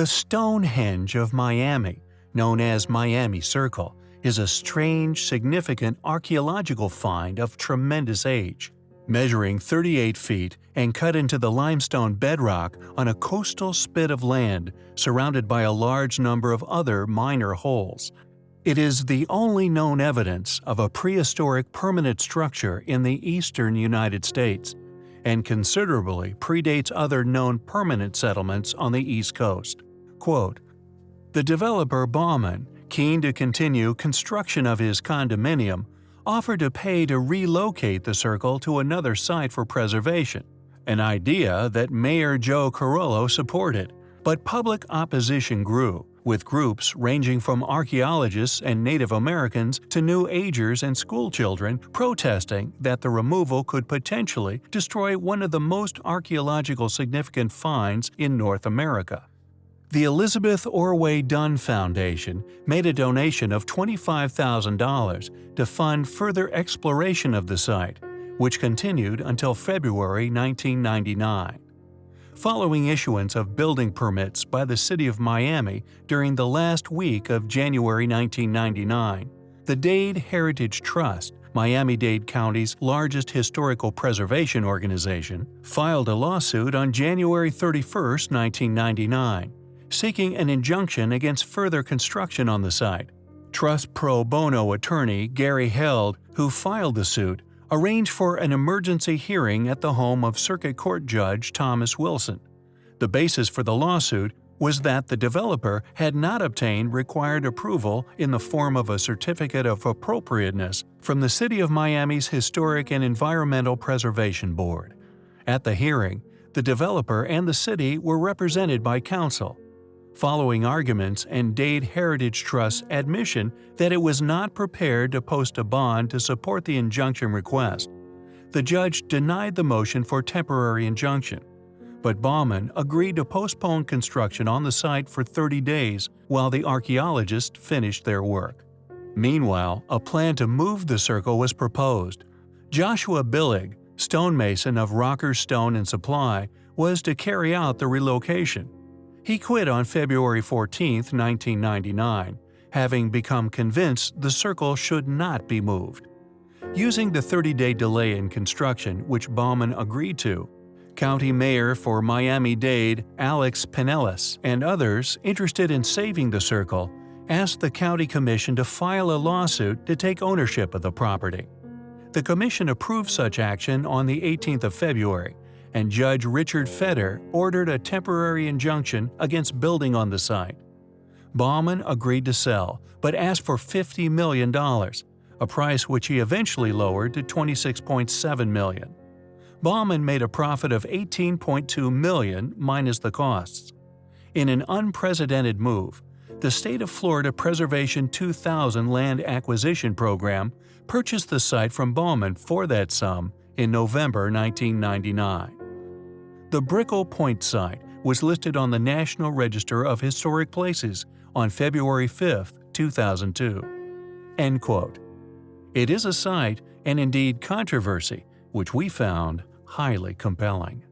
The Stonehenge of Miami, known as Miami Circle, is a strange, significant archaeological find of tremendous age. Measuring 38 feet and cut into the limestone bedrock on a coastal spit of land surrounded by a large number of other minor holes. It is the only known evidence of a prehistoric permanent structure in the eastern United States, and considerably predates other known permanent settlements on the East Coast. Quote, the developer Baumann, keen to continue construction of his condominium, offered to pay to relocate the circle to another site for preservation, an idea that Mayor Joe Carollo supported. But public opposition grew, with groups ranging from archaeologists and Native Americans to New Agers and schoolchildren protesting that the removal could potentially destroy one of the most archaeological significant finds in North America. The Elizabeth Ordway Dunn Foundation made a donation of $25,000 to fund further exploration of the site, which continued until February 1999. Following issuance of building permits by the City of Miami during the last week of January 1999, the Dade Heritage Trust Miami-Dade County's largest historical preservation organization, filed a lawsuit on January 31, 1999, seeking an injunction against further construction on the site. Trust pro bono attorney Gary Held, who filed the suit, arranged for an emergency hearing at the home of Circuit Court Judge Thomas Wilson. The basis for the lawsuit was that the developer had not obtained required approval in the form of a Certificate of Appropriateness from the City of Miami's Historic and Environmental Preservation Board. At the hearing, the developer and the city were represented by counsel, following arguments and Dade Heritage Trust's admission that it was not prepared to post a bond to support the injunction request. The judge denied the motion for temporary injunction, but Baumann agreed to postpone construction on the site for 30 days while the archaeologists finished their work. Meanwhile, a plan to move the circle was proposed. Joshua Billig, stonemason of Rocker Stone and Supply, was to carry out the relocation. He quit on February 14, 1999, having become convinced the circle should not be moved. Using the 30-day delay in construction which Baumann agreed to, County Mayor for Miami-Dade Alex Penelas and others interested in saving the circle asked the County Commission to file a lawsuit to take ownership of the property. The Commission approved such action on the 18th of February, and Judge Richard Feder ordered a temporary injunction against building on the site. Baumann agreed to sell, but asked for $50 million, a price which he eventually lowered to 26.7 million. Baumann made a profit of 18.2 million minus the costs. In an unprecedented move, the State of Florida Preservation 2000 Land Acquisition Program purchased the site from Baumann for that sum in November 1999. The Brickell Point site was listed on the National Register of Historic Places on February 5, 2002. End quote. It is a site, and indeed controversy, which we found highly compelling.